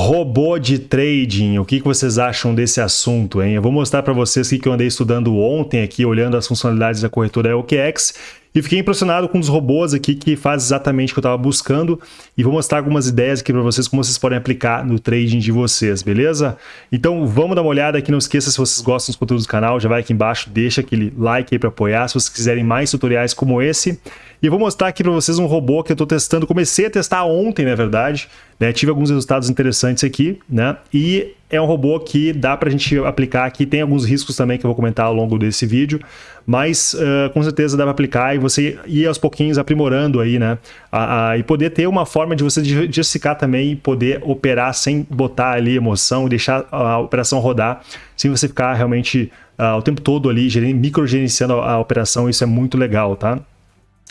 Robô de trading, o que, vocês acham desse assunto, hein? Eu vou mostrar para vocês o que eu andei estudando ontem aqui, olhando as funcionalidades da corretora OKEx e fiquei impressionado com os robôs aqui que faz exatamente o que eu estava buscando e vou mostrar algumas ideias aqui para vocês como vocês podem aplicar no trading de vocês, beleza? Então vamos dar uma olhada aqui, não esqueça se vocês gostam dos conteúdos do canal, já vai aqui embaixo, deixa aquele like aí para apoiar, se vocês quiserem mais tutoriais como esse. E eu vou mostrar aqui para vocês um robô que eu estou testando, comecei a testar ontem, na verdade, né? tive alguns resultados interessantes aqui, né? E é um robô que dá para a gente aplicar aqui, tem alguns riscos também que eu vou comentar ao longo desse vídeo, mas uh, com certeza dá para aplicar e você ir aos pouquinhos aprimorando aí, né? A, a, e poder ter uma forma de você diversificar também e poder operar sem botar ali emoção e deixar a operação rodar, sem você ficar realmente uh, o tempo todo ali microgerenciando a, a operação, isso é muito legal, tá?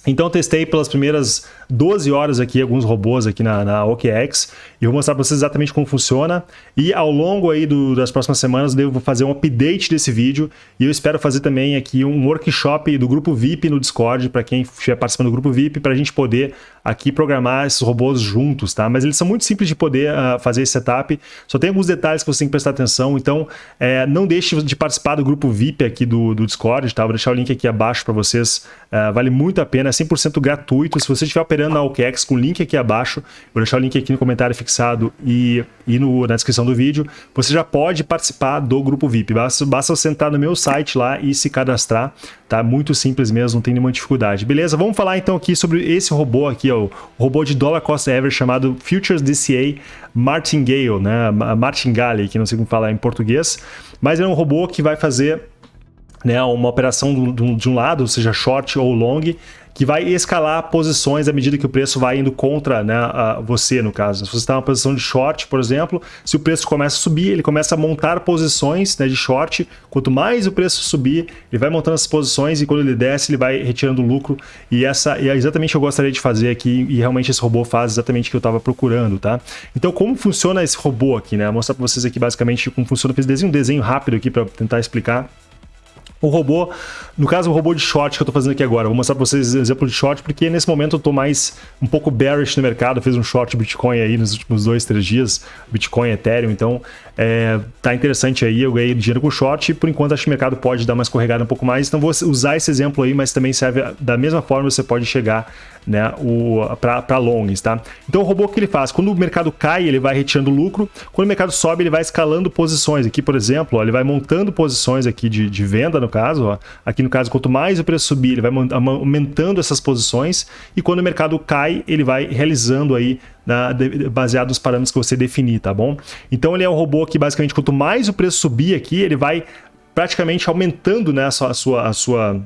Então testei pelas primeiras 12 horas aqui alguns robôs aqui na, na OKEx e vou mostrar para vocês exatamente como funciona e ao longo aí do, das próximas semanas eu devo fazer um update desse vídeo e eu espero fazer também aqui um workshop do grupo VIP no Discord para quem estiver participando do grupo VIP para a gente poder aqui programar esses robôs juntos, tá? Mas eles são muito simples de poder uh, fazer esse setup, só tem alguns detalhes que você tem que prestar atenção, então é, não deixe de participar do grupo VIP aqui do, do Discord, tá? Vou deixar o link aqui abaixo para vocês, uh, vale muito a pena, é 100% gratuito, se você estiver operando na OKEx com o link aqui abaixo, vou deixar o link aqui no comentário fixado e, e no, na descrição do vídeo, você já pode participar do grupo VIP, basta, basta você entrar no meu site lá e se cadastrar, tá? Muito simples mesmo, não tem nenhuma dificuldade. Beleza? Vamos falar então aqui sobre esse robô aqui, ó, o robô de dollar cost average chamado Futures DCA Martingale, né? Martingale, que não sei como falar em português, mas é um robô que vai fazer né, uma operação de um lado, seja short ou long, que vai escalar posições à medida que o preço vai indo contra né, você, no caso. Se você está numa posição de short, por exemplo, se o preço começa a subir, ele começa a montar posições né, de short. Quanto mais o preço subir, ele vai montando essas posições e quando ele desce, ele vai retirando lucro. E essa é exatamente o que eu gostaria de fazer aqui e realmente esse robô faz exatamente o que eu estava procurando, tá? Então, como funciona esse robô aqui, né? Vou mostrar para vocês aqui basicamente como funciona. Eu fiz um desenho rápido aqui para tentar explicar. O robô, no caso o robô de short que eu estou fazendo aqui agora, vou mostrar para vocês exemplo de short, porque nesse momento eu estou mais um pouco bearish no mercado, fiz um short Bitcoin aí nos últimos dois, três dias, Bitcoin, Ethereum, então é, tá interessante aí, eu ganhei dinheiro com short por enquanto acho que o mercado pode dar uma escorregada um pouco mais, então vou usar esse exemplo aí, mas também serve da mesma forma você pode chegar né, para longs, tá? Então o robô que ele faz, quando o mercado cai, ele vai retirando lucro, quando o mercado sobe, ele vai escalando posições, aqui por exemplo, ó, ele vai montando posições aqui de, de venda no caso, ó. aqui no caso, quanto mais o preço subir, ele vai aumentando essas posições, e quando o mercado cai, ele vai realizando aí na, baseado nos parâmetros que você definir, tá bom? Então ele é um robô que basicamente quanto mais o preço subir aqui, ele vai praticamente aumentando né, a sua, a sua,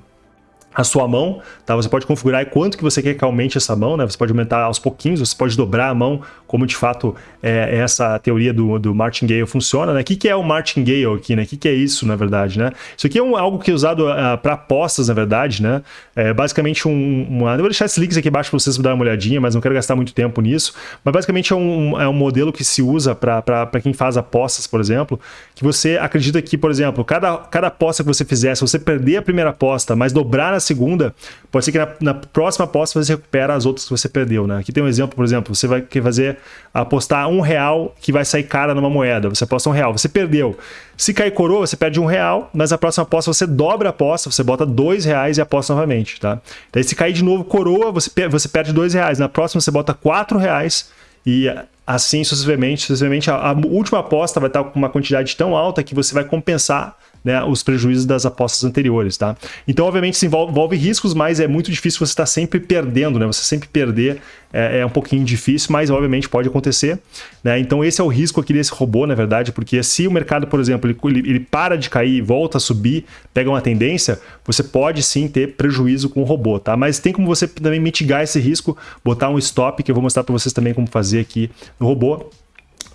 a sua a mão, tá? Você pode configurar quanto que você quer que aumente essa mão, né? Você pode aumentar aos pouquinhos, você pode dobrar a mão, como de fato é, essa teoria do, do martingale funciona, né? O que, que é o martingale aqui, né? O que, que é isso, na verdade, né? Isso aqui é um, algo que é usado uh, ah, para apostas, na verdade, né? É basicamente um... Uma... Eu vou deixar esses links aqui abaixo para vocês darem uma olhadinha, mas não quero gastar muito tempo nisso. Mas basicamente é um, é um modelo que se usa para quem faz apostas, por exemplo, que você acredita que, por exemplo, cada, cada aposta que você fizer, se você perder a primeira aposta, mas dobrar segunda, pode ser que na, na, próxima aposta você recupera as outras que você perdeu, né? Aqui tem um exemplo, por exemplo, você vai fazer apostar um real que vai sair cara numa moeda, você aposta um real, você perdeu. Se cair coroa, você perde um real, mas na próxima aposta você dobra a aposta, você bota dois reais e aposta novamente, tá? Daí se cair de novo coroa, você, você perde dois reais, na próxima você bota quatro reais e assim sucessivamente, sucessivamente a, a última aposta vai estar com uma quantidade tão alta que você vai compensar né, os prejuízos das apostas anteriores, tá? Então, obviamente, isso envolve, envolve riscos, mas é muito difícil você estar sempre perdendo, né? Você sempre perder é, é, um pouquinho difícil, mas obviamente pode acontecer, né? Então, esse é o risco aqui desse robô, na verdade, porque se o mercado, por exemplo, ele, ele para de cair volta a subir, pega uma tendência, você pode sim ter prejuízo com o robô, tá? Mas tem como você também mitigar esse risco, botar um stop, que eu vou mostrar para vocês também como fazer aqui no robô.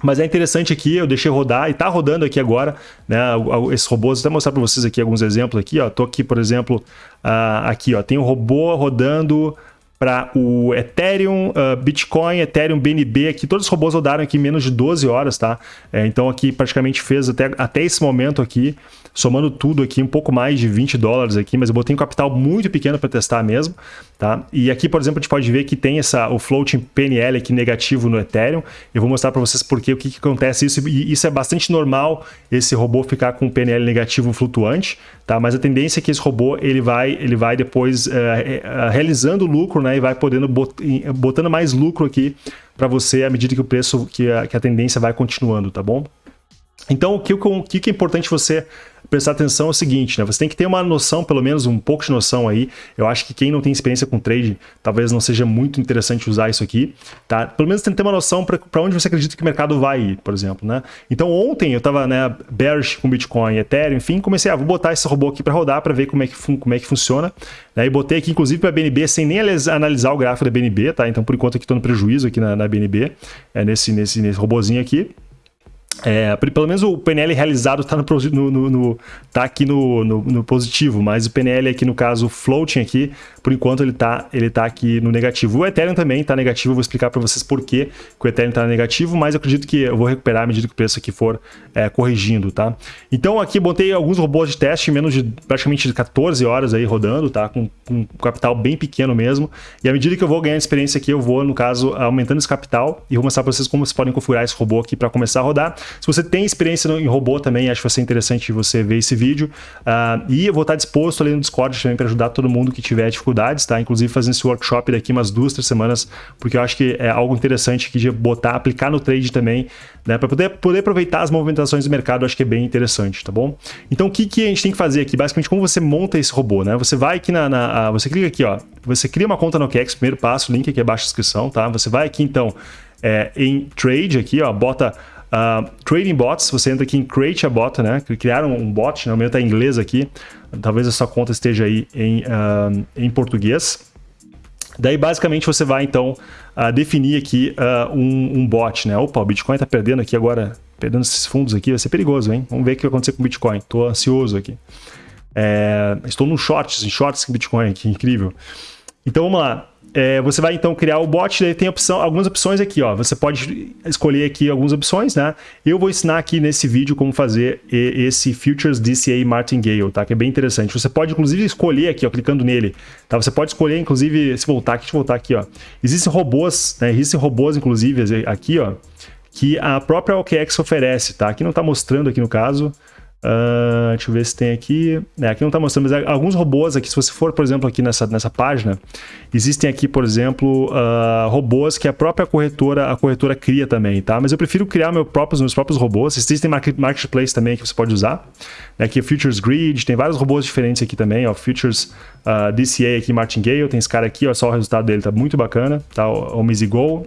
Mas é interessante aqui, eu deixei rodar e está rodando aqui agora, né, esses robôs, vou até mostrar para vocês aqui alguns exemplos aqui, ó, tô aqui, por exemplo, uh, aqui, ó, tem um robô rodando para o Ethereum, uh, Bitcoin, Ethereum, BNB, aqui. Todos os robôs rodaram aqui em menos de 12 horas, tá? É, então aqui praticamente fez até, até esse momento aqui, somando tudo aqui, um pouco mais de 20 dólares aqui, mas eu botei um capital muito pequeno para testar mesmo, tá? E aqui, por exemplo, a gente pode ver que tem essa, o floating PNL aqui negativo no Ethereum. Eu vou mostrar para vocês por quê, o que, que acontece isso, e isso é bastante normal, esse robô ficar com PNL negativo flutuante, tá? Mas a tendência é que esse robô, ele vai, ele vai depois uh, uh, realizando lucro, né? E vai podendo bot, botando mais lucro aqui para você à medida que o preço, que a, que a tendência vai continuando, tá bom? Então, o que, o que é importante você prestar atenção é o seguinte, né? Você tem que ter uma noção, pelo menos um pouco de noção aí. Eu acho que quem não tem experiência com trade, talvez não seja muito interessante usar isso aqui, tá? Pelo menos tem que ter uma noção para onde você acredita que o mercado vai ir, por exemplo, né? Então ontem eu estava né, bearish com Bitcoin, Ethereum, enfim, comecei a ah, vou botar esse robô aqui para rodar para ver como é que, como é que funciona. Né? E botei aqui inclusive para BNB sem nem analisar o gráfico da BNB, tá? Então por enquanto aqui estou no prejuízo aqui na, na BNB, é nesse, nesse, nesse robôzinho aqui. É, pelo menos o PNL realizado está tá aqui no, no, no, positivo, mas o PNL aqui no caso, floating aqui, por enquanto ele está ele tá aqui no negativo. O Ethereum também está negativo, eu vou explicar para vocês por que o Ethereum está negativo, mas eu acredito que eu vou recuperar à medida que o preço aqui for é, corrigindo, tá? Então aqui botei alguns robôs de teste menos de praticamente 14 horas aí rodando, tá? Com, com capital bem pequeno mesmo, e à medida que eu vou ganhando experiência aqui, eu vou, no caso, aumentando esse capital e vou mostrar para vocês como vocês podem configurar esse robô aqui para começar a rodar. Se você tem experiência em robô também, acho que vai ser interessante você ver esse vídeo. Uh, e eu vou estar disposto ali no Discord também para ajudar todo mundo que tiver dificuldades, tá? Inclusive fazendo esse workshop daqui umas duas, três semanas, porque eu acho que é algo interessante aqui de botar, aplicar no trade também, né? Para poder, poder aproveitar as movimentações do mercado, acho que é bem interessante, tá bom? Então o que, que a gente tem que fazer aqui? Basicamente, como você monta esse robô, né? Você vai aqui na. na você clica aqui, ó. Você cria uma conta no OKEx, primeiro passo, link aqui abaixo da descrição, tá? Você vai aqui então é, em trade aqui, ó, bota Uh, trading bots, você entra aqui em Create a Bot, né? Criaram um bot, né? o meu está em inglês aqui, talvez a sua conta esteja aí em, uh, em português. Daí, basicamente, você vai, então, uh, definir aqui um, um, bot, né? Opa, o Bitcoin está perdendo aqui agora, perdendo esses fundos aqui, vai ser perigoso, hein? Vamos ver o que vai acontecer com o Bitcoin. Estou ansioso aqui. É, estou no shorts, em shorts com Bitcoin aqui, incrível. Então, vamos lá. É, você vai então criar o bot, daí tem opção, algumas opções aqui, ó. Você pode escolher aqui algumas opções, né? Eu vou ensinar aqui nesse vídeo como fazer esse Futures DCA Martingale, tá? Que é bem interessante. Você pode inclusive escolher aqui, ó, clicando nele, tá? Você pode escolher inclusive, se voltar aqui, deixa eu voltar aqui, ó. Existem robôs, né? Existem robôs inclusive aqui, ó, que a própria OKEx oferece, tá? Aqui não está mostrando aqui no caso, Uh, deixa eu ver se tem aqui. É, aqui não está mostrando, mas alguns robôs aqui, se você for, por exemplo, aqui nessa, nessa página, existem aqui, por exemplo, uh, robôs que a própria corretora, a corretora cria também, tá? Mas eu prefiro criar meu próprios, meus próprios robôs. Existem marketplace também que você pode usar. É aqui Futures Grid, tem vários robôs diferentes aqui também, ó. Futures uh, DCA aqui, Martingale, tem esse cara aqui, ó, só o resultado dele tá muito bacana, tá? O, o Go.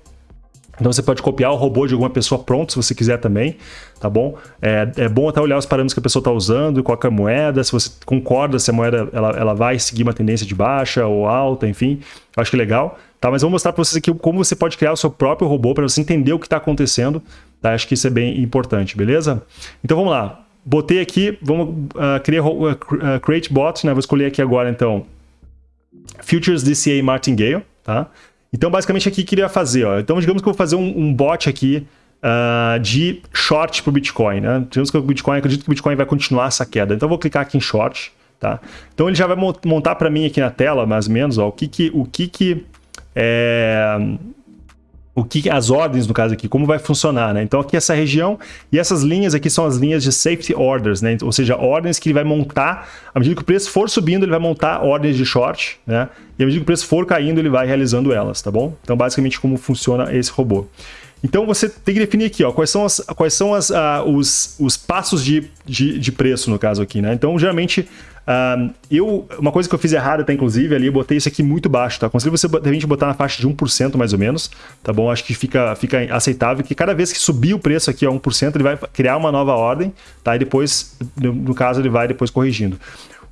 Então você pode copiar o robô de alguma pessoa pronto, se você quiser também, tá bom? É, é bom até olhar os parâmetros que a pessoa está usando, qual é a moeda, se você concorda se a moeda ela, ela vai seguir uma tendência de baixa ou alta, enfim. Eu acho que é legal. Tá, mas vou mostrar para vocês aqui como você pode criar o seu próprio robô para você entender o que está acontecendo. Tá? Acho que isso é bem importante, beleza? Então vamos lá. Botei aqui, vamos uh, criar uh, create bot, né? Vou escolher aqui agora então Futures DCA Martingale, tá? Então, basicamente, aqui queria fazer, ó. Então, digamos que eu vou fazer um, um bot aqui uh, de short para o Bitcoin, né? Digamos que o Bitcoin, acredito que o Bitcoin vai continuar essa queda. Então, eu vou clicar aqui em short, tá? Então, ele já vai montar para mim aqui na tela, mais ou menos, ó, o que que, o que, que é, o que as ordens, no caso aqui, como vai funcionar, né? Então aqui essa região e essas linhas aqui são as linhas de safety orders, né? Ou seja, ordens que ele vai montar, à medida que o preço for subindo, ele vai montar ordens de short, né? E à medida que o preço for caindo, ele vai realizando elas, tá bom? Então basicamente como funciona esse robô. Então você tem que definir aqui, ó, quais são, as, quais são as, uh, os, os passos de, de, de, preço, no caso aqui, né? Então, geralmente, uh, eu, uma coisa que eu fiz errada, até inclusive, ali, eu botei isso aqui muito baixo, tá? Aconselho você, de repente, botar na faixa de 1% mais ou menos, tá bom? Acho que fica, fica aceitável, que cada vez que subir o preço aqui a 1%, ele vai criar uma nova ordem, tá? E depois, no, no caso, ele vai depois corrigindo.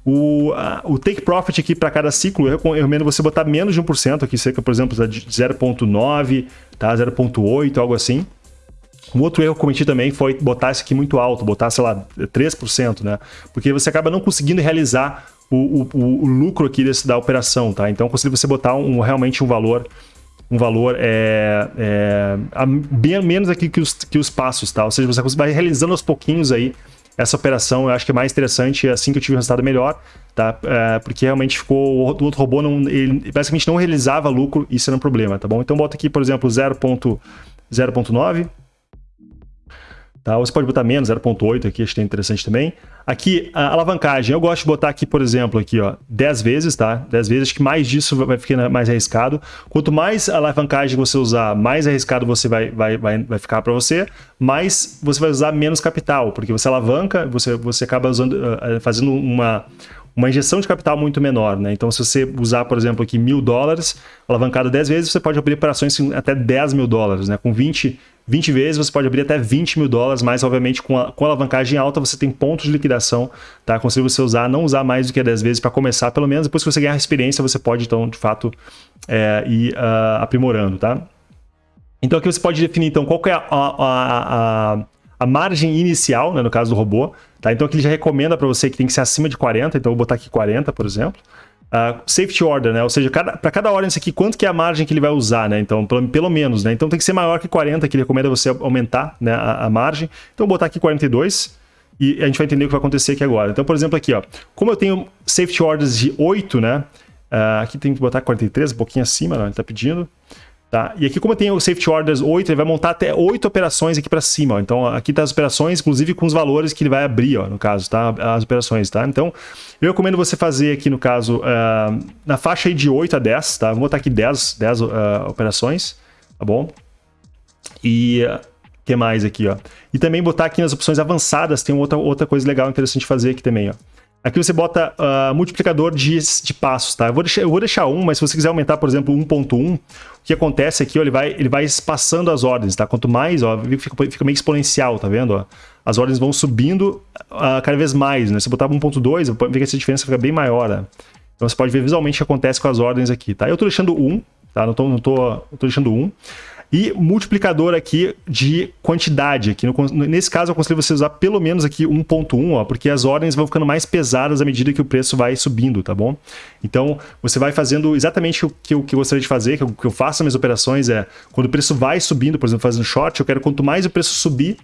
O, o take profit aqui para cada ciclo, eu, eu recomendo você botar menos de 1%, aqui cerca, por exemplo, de 0.9, tá? 0.8, algo assim. Um outro erro que eu cometi também foi botar isso aqui muito alto, botar, sei lá, 3%, né? Porque você acaba não conseguindo realizar o, o, o lucro aqui desse, da operação, tá? Então, consigo você botar um, realmente um valor um valor é, é, bem menos aqui que os, que os passos, tá? Ou seja, você vai realizando aos pouquinhos aí essa operação eu acho que é mais interessante, assim que eu tive um resultado melhor, tá? É, porque realmente ficou, o outro robô não, ele basicamente não realizava lucro, isso era um problema, tá bom? Então bota aqui, por exemplo, 0.9, Tá? Ou você pode botar menos, 0.8 aqui, acho que é interessante também. Aqui, a alavancagem, eu gosto de botar aqui, por exemplo, aqui, ó, 10 vezes, tá? 10 vezes, acho que mais disso vai ficar mais arriscado. Quanto mais alavancagem você usar, mais arriscado você vai, vai, vai, vai ficar para você, mais você vai usar menos capital, porque você alavanca, você, você acaba usando, uh, fazendo uma, uma injeção de capital muito menor, né? Então, se você usar, por exemplo, aqui mil dólares, alavancado 10 vezes, você pode abrir operações até 10 mil dólares, né? Com 20 20 vezes você pode abrir até 20 mil dólares, mas obviamente com, a, com alavancagem alta você tem pontos de liquidação, tá? Aconselho você usar, não usar mais do que 10 vezes para começar, pelo menos depois que você ganhar experiência você pode então de fato é, ir uh, aprimorando, tá? Então aqui você pode definir então qual é a, a, a, a margem inicial, né, no caso do robô, tá? Então aqui ele já recomenda para você que tem que ser acima de 40, então eu vou botar aqui 40, por exemplo. Uh, safety order, né? Ou seja, para cada ordem isso aqui, quanto que é a margem que ele vai usar, né? Então, pelo, pelo, menos, né? Então tem que ser maior que 40, que ele recomenda você aumentar né, a, a margem. Então, vou botar aqui 42 e a gente vai entender o que vai acontecer aqui agora. Então, por exemplo, aqui, ó, como eu tenho safety orders de 8, né? Uh, aqui tem que botar 43, um pouquinho acima, né? ele está pedindo. Tá? E aqui, como eu tenho o Safety Orders 8, ele vai montar até 8 operações aqui para cima. Ó. Então, aqui tá as operações, inclusive com os valores que ele vai abrir, ó, no caso, tá? As operações, tá? Então, eu recomendo você fazer aqui, no caso, uh, na faixa de 8 a 10, tá? Vou botar aqui 10, 10 uh, operações, tá bom? E... uh, que mais aqui, ó? E também botar aqui nas opções avançadas, tem outra, outra coisa legal, interessante fazer aqui também, ó. Aqui você bota uh, multiplicador de, de passos, tá? Eu vou, deixar, eu vou deixar um, mas se você quiser aumentar, por exemplo, 1.1, o que acontece aqui, ó, ele, vai, ele vai espaçando as ordens, tá? Quanto mais, ó, fica, fica meio exponencial, tá vendo? Ó? As ordens vão subindo uh, cada vez mais, né? Se eu botar 1.2, ver que essa diferença fica bem maior, né? Então você pode ver visualmente o que acontece com as ordens aqui, tá? Eu tô deixando 1, tá? Não tô, não tô, eu tô deixando 1. E multiplicador aqui de quantidade. Aqui no, nesse caso, eu aconselho você usar pelo menos aqui 1.1, porque as ordens vão ficando mais pesadas à medida que o preço vai subindo, tá bom? Então, você vai fazendo exatamente o que eu, que eu gostaria de fazer, que eu, que eu faço nas minhas operações é, quando o preço vai subindo, por exemplo, fazendo short, eu quero quanto mais o preço subir,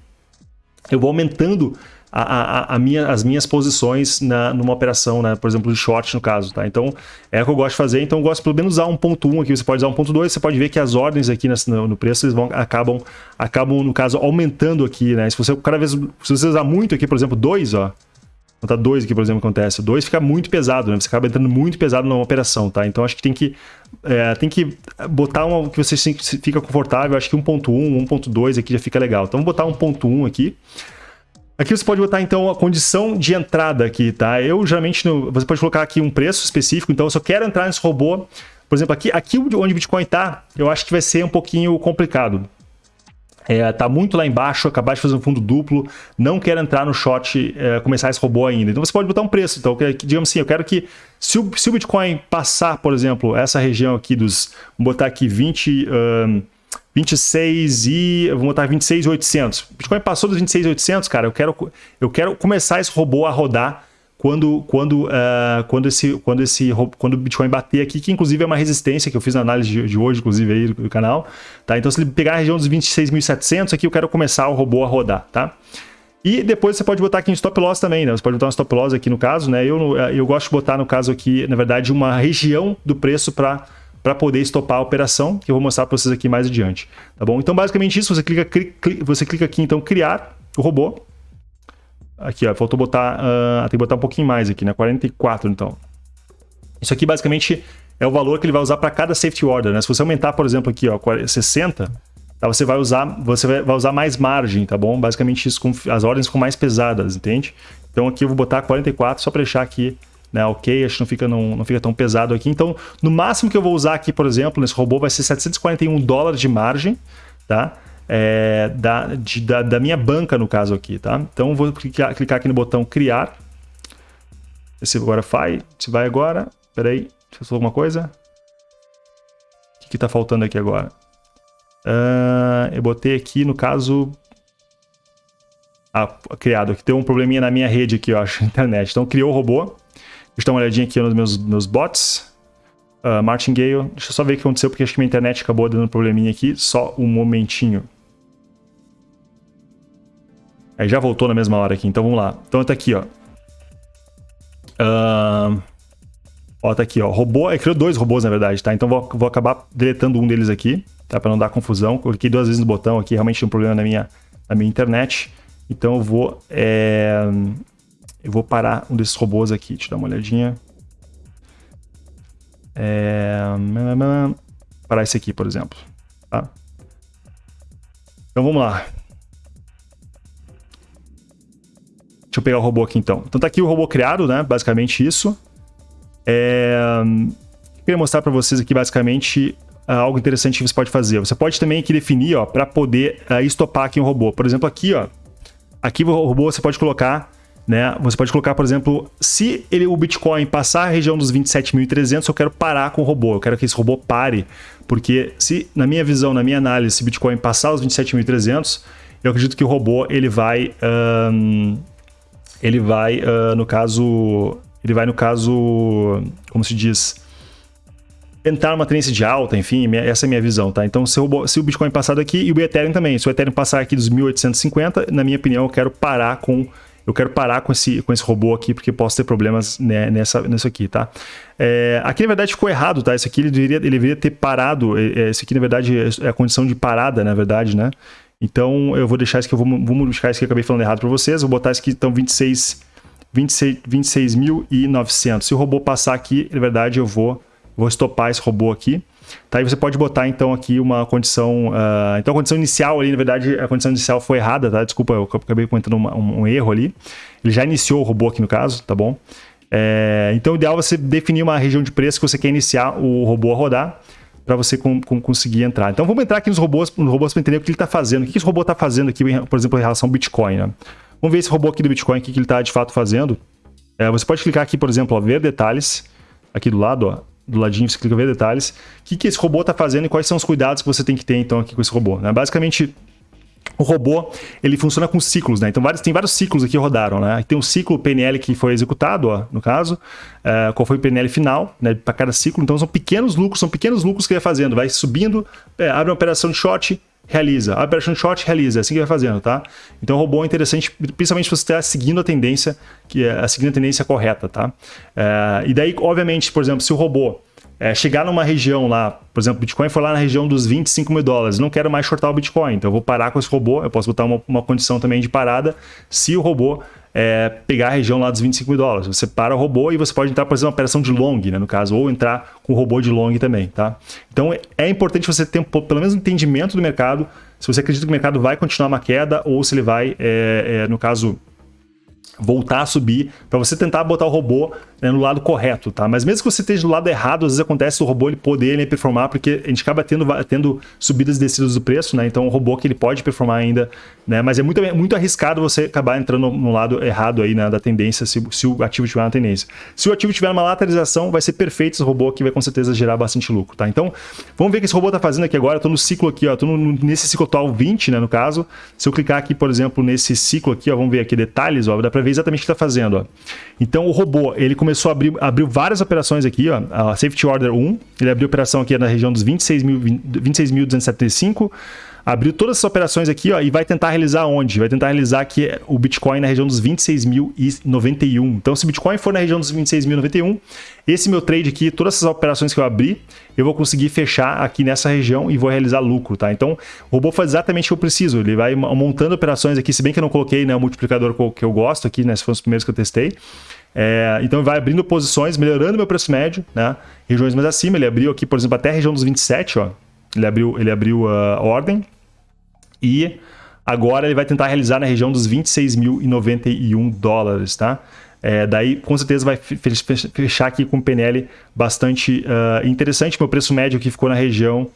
eu vou aumentando a, a, a minha, as minhas posições na, numa operação, né? por exemplo, de short no caso. Tá? Então, é o que eu gosto de fazer. Então, eu gosto pelo menos usar 1.1 aqui. Você pode usar 1.2, você pode ver que as ordens aqui no, preço eles vão, acabam, acabam, no caso, aumentando aqui. Né? Se você cada vez se você usar muito aqui, por exemplo, 2, ó, Botar 2 aqui, por exemplo, acontece. O 2 fica muito pesado, né? Você acaba entrando muito pesado numa operação, tá? Então acho que tem que, é, tem que botar uma que você fica confortável. Acho que 1.1, 1.2 aqui já fica legal. Então vou botar 1.1 aqui. Aqui você pode botar, então, a condição de entrada aqui, tá? Eu, geralmente, no, você pode colocar aqui um preço específico, então, eu quero entrar nesse robô, por exemplo, aqui, aqui onde o Bitcoin está, eu acho que vai ser um pouquinho complicado. É, tá muito lá embaixo, acabar de fazer um fundo duplo, não quero entrar no short, é, começar esse robô ainda. Então você pode botar um preço. Então, digamos assim, eu quero que se o, se o Bitcoin passar, por exemplo, essa região aqui dos, vamos botar aqui 20, um, 26 e... Vou botar 26,800. Bitcoin passou dos 26,800, cara. Eu quero, eu quero começar esse robô a rodar quando, quando, uh, quando, esse, quando, esse, quando o Bitcoin bater aqui, que inclusive é uma resistência que eu fiz na análise de, de hoje, inclusive aí do, canal. Tá? Então, se ele pegar a região dos 26.700, aqui eu quero começar o robô a rodar. Tá? E depois você pode botar aqui em stop loss também, né? Você pode botar um stop loss aqui no caso, né? Eu, eu gosto de botar no caso aqui, na verdade, uma região do preço para para poder estopar a operação, que eu vou mostrar para vocês aqui mais adiante. Tá bom? Então, basicamente isso, você clica, você clica aqui, então, criar o robô. Aqui, ó, faltou botar, uh, tem que botar um pouquinho mais aqui, né? 44, então. Isso aqui, basicamente, é o valor que ele vai usar para cada safety order, né? Se você aumentar, por exemplo, aqui, ó, 60, tá? você vai usar, você vai usar mais margem, tá bom? Basicamente isso, com, as ordens ficam mais pesadas, entende? Então aqui eu vou botar 44 só para deixar aqui né? Ok, acho que não fica, não, não fica tão pesado aqui. Então, no máximo que eu vou usar aqui, por exemplo, nesse robô, vai ser 741 dólares de margem, tá? É, da, de, da, da, minha banca, no caso aqui, tá? Então, vou clicar, clicar aqui no botão criar. Esse agora vai, se vai agora. Espera aí, deixa eu falar alguma coisa. O que está faltando aqui agora? Uh, eu botei aqui, no caso... Ah, criado. Aqui tem um probleminha na minha rede aqui, eu acho, internet. Então, criou o robô. Deixa eu dar uma olhadinha aqui nos meus, meus bots. Uh, Martingale, deixa eu só ver o que aconteceu, porque acho que minha internet acabou dando um probleminha aqui. Só um momentinho. Aí já voltou na mesma hora aqui, então vamos lá. Então tá aqui, ó. Uh... Ó, tá aqui, ó. Robô, é criou dois robôs, na verdade, tá? Então vou, vou acabar deletando um deles aqui, tá? Pra não dar confusão. Cliquei duas vezes no botão aqui, realmente tem um problema na minha, na minha internet. Então eu vou... É... Eu vou parar um desses robôs aqui. Eu dar uma olhadinha. É... Parar esse aqui, por exemplo. Tá? Então vamos lá. Deixa eu pegar o robô aqui então. Então tá aqui o robô criado, né? Basicamente isso. É... Eu queria mostrar para vocês aqui basicamente ah, algo interessante que você pode fazer. Você pode também aqui definir, ó, para poder uh, estopar aqui um robô. Por exemplo, aqui, ó. Aqui o robô você pode colocar né? Você pode colocar, por exemplo, se ele, o Bitcoin passar a região dos 27.300, eu quero parar com o robô, eu quero que esse robô pare, porque se, na minha visão, na minha análise, se Bitcoin passar os 27.300, eu acredito que o robô, ele vai, um, ele vai, uh, no caso, ele vai, no caso, como se diz, entrar numa tendência de alta, enfim, essa é a minha visão, tá? Então, se o, se o Bitcoin passar daqui e o Ethereum também, se o Ethereum passar aqui dos 1.850, na minha opinião, eu quero parar com eu quero parar com esse, com esse robô aqui, porque posso ter problemas né, nessa, nisso aqui, tá? É, aqui, na verdade, ficou errado, tá? Esse aqui, ele deveria, ele deveria ter parado. É, é, esse aqui, na verdade, é a condição de parada, na verdade, né? Então, eu vou deixar isso aqui, eu vou, vou modificar isso que eu acabei falando errado para vocês. Vou botar isso aqui, então, 26... 26.900. 26 Se o robô passar aqui, na verdade, eu vou, vou estopar esse robô aqui. Tá, e você pode botar então aqui uma condição. Uh, então a condição inicial ali, na verdade, a condição inicial foi errada, tá? Desculpa, eu acabei comentando um, um, um erro ali. Ele já iniciou o robô aqui no caso, tá bom? É, então o ideal é você definir uma região de preço que você quer iniciar o robô a rodar para você com, com, conseguir entrar. Então vamos entrar aqui nos robôs, nos robôs para entender o que ele está fazendo. O que esse robô está fazendo aqui, por exemplo, em relação ao Bitcoin. Né? Vamos ver esse robô aqui do Bitcoin, o que ele está de fato fazendo. É, você pode clicar aqui, por exemplo, ó, ver detalhes, aqui do lado, ó, do ladinho você clica ver detalhes. O que, que esse robô está fazendo e quais são os cuidados que você tem que ter então aqui com esse robô. Né? Basicamente, o robô ele funciona com ciclos, né? Então vários, tem vários ciclos aqui rodaram, né? Tem um ciclo PNL que foi executado, ó, no caso, uh, qual foi o PNL final, né? Para cada ciclo. Então são pequenos lucros, são pequenos lucros que ele vai fazendo, vai subindo, é, abre uma operação de short, realiza. A operação short realiza, é assim que vai fazendo, tá? Então o robô é interessante, principalmente se você está seguindo a tendência, que é seguindo a tendência correta, tá? É, e daí, obviamente, por exemplo, se o robô é, chegar numa região lá, por exemplo, o Bitcoin foi lá na região dos 25 mil dólares, não quero mais shortar o Bitcoin, então eu vou parar com esse robô, eu posso botar uma, uma condição também de parada se o robô é, pegar a região lá dos 25 mil dólares. Você para o robô e você pode entrar, por exemplo, uma operação de long, né, no caso, ou entrar com o robô de long também, tá? Então é importante você ter pelo menos um entendimento do mercado, se você acredita que o mercado vai continuar uma queda ou se ele vai, é, é, no caso, voltar a subir, para você tentar botar o robô né, no lado correto, tá? Mas mesmo que você esteja do lado errado, às vezes acontece o robô ele poder ele performar, porque a gente acaba tendo, tendo subidas e descidas do preço, né? Então o robô que ele pode performar ainda, né? Mas é muito, muito arriscado você acabar entrando no lado errado aí, né, da tendência, se, se o ativo tiver uma tendência. Se o ativo tiver uma lateralização, vai ser perfeito esse robô que vai com certeza gerar bastante lucro, tá? Então, vamos ver o que esse robô está fazendo aqui agora. Eu tô no ciclo aqui, ó, tô no, nesse ciclo atual 20, né, no caso. Se eu clicar aqui, por exemplo, nesse ciclo aqui, ó, vamos ver aqui detalhes, ó, dá para ver exatamente o que está fazendo, ó. Então o robô, ele começou a abrir, abriu várias operações aqui, ó, a Safety Order 1, ele abriu operação aqui na região dos 26.275, 26 abriu todas essas operações aqui ó, e vai tentar realizar onde? Vai tentar realizar aqui o Bitcoin na região dos 26.091. Então, se o Bitcoin for na região dos 26.091, esse meu trade aqui, todas essas operações que eu abri, eu vou conseguir fechar aqui nessa região e vou realizar lucro, tá? Então, o robô faz exatamente o que eu preciso. Ele vai montando operações aqui, se bem que eu não coloquei né, o multiplicador que eu gosto aqui, né? Se foram os primeiros que eu testei. É, então vai abrindo posições, melhorando meu preço médio, né? Regiões mais acima, ele abriu aqui, por exemplo, até a região dos 27, ó. Ele abriu, ele abriu a ordem. E agora ele vai tentar realizar na região dos 26.091 dólares, tá? É, daí, com certeza, vai fechar aqui com PNL bastante uh, interessante. Meu preço médio aqui ficou na região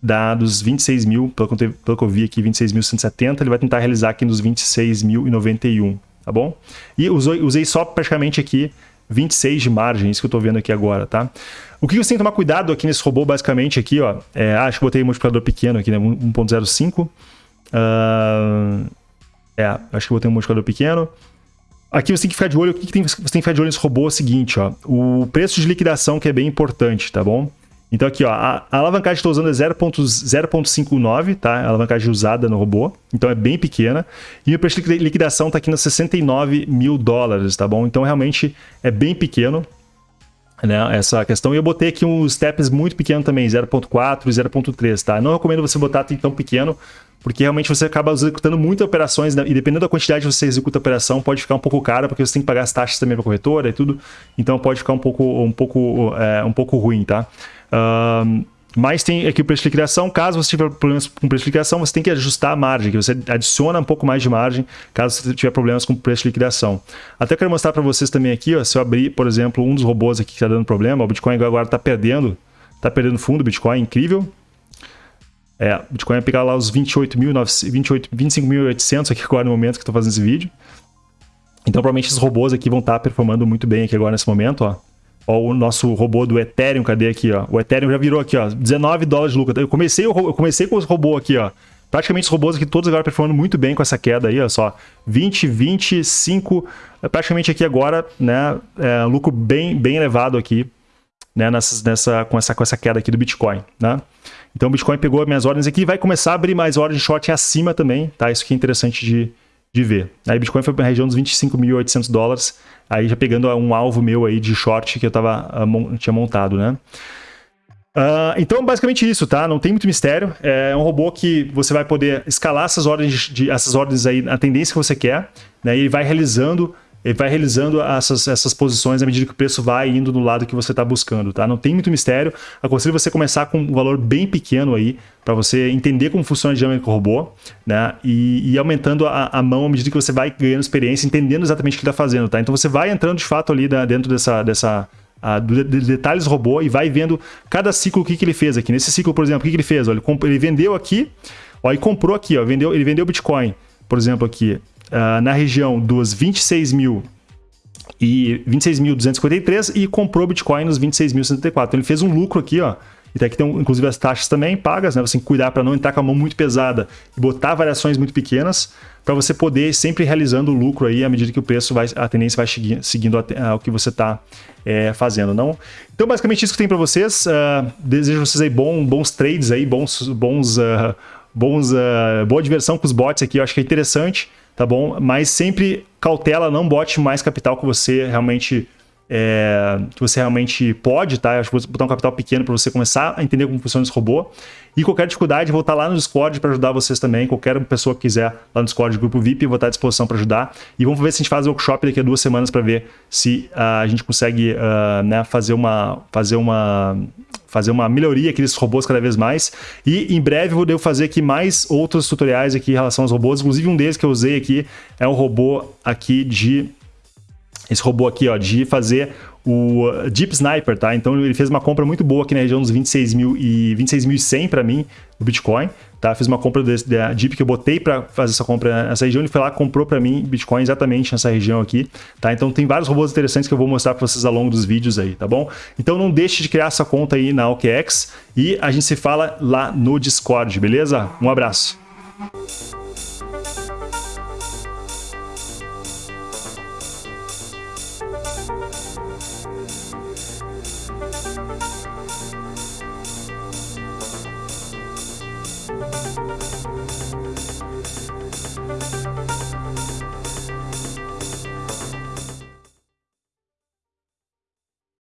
da, dos 26 mil, pelo que, eu, pelo que eu vi aqui, 26.170. Ele vai tentar realizar aqui nos 26.091, tá bom? E usei, usei só praticamente aqui 26 de margem, isso que eu estou vendo aqui agora, tá? O que você tem que tomar cuidado aqui nesse robô, basicamente, aqui, ó, é, acho que botei um multiplicador pequeno aqui, né, 1.05. Uh, é, acho que botei um multiplicador pequeno. Aqui você tem que ficar de olho, o que, que tem, você tem que ficar de olho nesse robô é o seguinte, ó, o preço de liquidação que é bem importante, tá bom? Então aqui, ó, a, a alavancagem que estou usando é 0.59, tá? A alavancagem usada no robô, então é bem pequena. E o preço de liquidação está aqui nos 69 mil dólares, tá bom? Então realmente é bem pequeno, né, essa questão. E eu botei aqui uns steps muito pequenos também, 0.4 e 0.3, tá? Não recomendo você botar tão pequeno, porque realmente você acaba executando muitas operações, né? e dependendo da quantidade que você executa a operação, pode ficar um pouco caro, porque você tem que pagar as taxas também para corretora e tudo, então pode ficar um pouco, um pouco, é, um pouco ruim, tá? Uh, mas tem aqui o preço de liquidação. Caso você tiver problemas com preço de liquidação, você tem que ajustar a margem, que você adiciona um pouco mais de margem caso você tiver problemas com preço de liquidação. Até quero mostrar para vocês também aqui, ó, se eu abrir, por exemplo, um dos robôs aqui que está dando problema, o Bitcoin agora está perdendo, está perdendo fundo, Bitcoin, incrível. É, o Bitcoin vai pegar lá os 25.800 aqui agora no momento que estou fazendo esse vídeo. Então, provavelmente esses robôs aqui vão estar tá performando muito bem aqui agora nesse momento, ó. Ó, o nosso robô do Ethereum, cadê aqui, ó? O Ethereum já virou aqui, ó, 19 dólares de lucro. Eu comecei, eu comecei com os robôs aqui, ó. Praticamente os robôs aqui todos agora performando muito bem com essa queda aí, ó só. 20, 25, praticamente aqui agora, né, é, lucro bem, bem elevado aqui, né, nessa, nessa, com, essa, com essa queda aqui do Bitcoin, né? Então o Bitcoin pegou minhas ordens aqui e vai começar a abrir mais ordens de short acima também, tá? Isso aqui é interessante de, de ver. Aí Bitcoin foi para a região dos 25.800 dólares, aí já pegando um alvo meu aí de short que eu tava, uh, tinha montado, né? Uh, então, basicamente isso, tá? Não tem muito mistério. É um robô que você vai poder escalar essas ordens, de, essas ordens aí, a tendência que você quer, né? E ele vai realizando ele vai realizando essas, essas posições à medida que o preço vai indo no lado que você está buscando, tá? Não tem muito mistério. Aconselho você começar com um valor bem pequeno aí, para você entender como funciona a dinâmica do robô, né? E, e aumentando a, a, mão à medida que você vai ganhando experiência, entendendo exatamente o que está fazendo, tá? Então você vai entrando de fato ali da, dentro dessa, dessa a, de, de detalhes do robô e vai vendo cada ciclo o que, que ele fez aqui. Nesse ciclo, por exemplo, o que, que ele fez? Olha, ele, ele vendeu aqui, ó, e comprou aqui, ó, vendeu, ele vendeu Bitcoin, por exemplo, aqui uh, na região dos 26 mil e 26.253 e comprou Bitcoin nos 26.174. Então ele fez um lucro aqui, ó. E aqui tem inclusive as taxas também pagas, né? Você tem que cuidar para não entrar com a mão muito pesada e botar variações muito pequenas para você poder sempre realizando o lucro aí à medida que o preço vai, a tendência vai seguindo o que você está é, fazendo, não? Então basicamente isso que tem para vocês. Uh, desejo vocês aí bom, bons trades aí, bons, bons, uh, bons, uh, boa diversão com os bots aqui. Eu acho que é interessante tá bom? Mas sempre cautela, não bote mais capital que você realmente é, que você realmente pode, tá? acho que vou botar um capital pequeno para você começar a entender como funciona esse robô. E qualquer dificuldade, vou estar lá no Discord para ajudar vocês também. Qualquer pessoa que quiser lá no Discord, grupo VIP, vou estar à disposição para ajudar. E vamos ver se a gente faz o workshop daqui a duas semanas para ver se uh, a gente consegue uh, né, fazer uma fazer uma fazer uma melhoria aqui desses robôs cada vez mais. E em breve eu devo fazer aqui mais outros tutoriais aqui em relação aos robôs. Inclusive um deles que eu usei aqui é um robô aqui de... Esse robô aqui, ó, de fazer o Deep Sniper, tá? Então ele fez uma compra muito boa aqui na região dos 26 mil e 26.100 para mim do Bitcoin, tá? Fiz uma compra da Deep que eu botei para fazer essa compra nessa região, ele foi lá comprou para mim Bitcoin exatamente nessa região aqui, tá? Então tem vários robôs interessantes que eu vou mostrar para vocês ao longo dos vídeos aí, tá bom? Então não deixe de criar essa conta aí na OKEx e a gente se fala lá no Discord, beleza? Um abraço.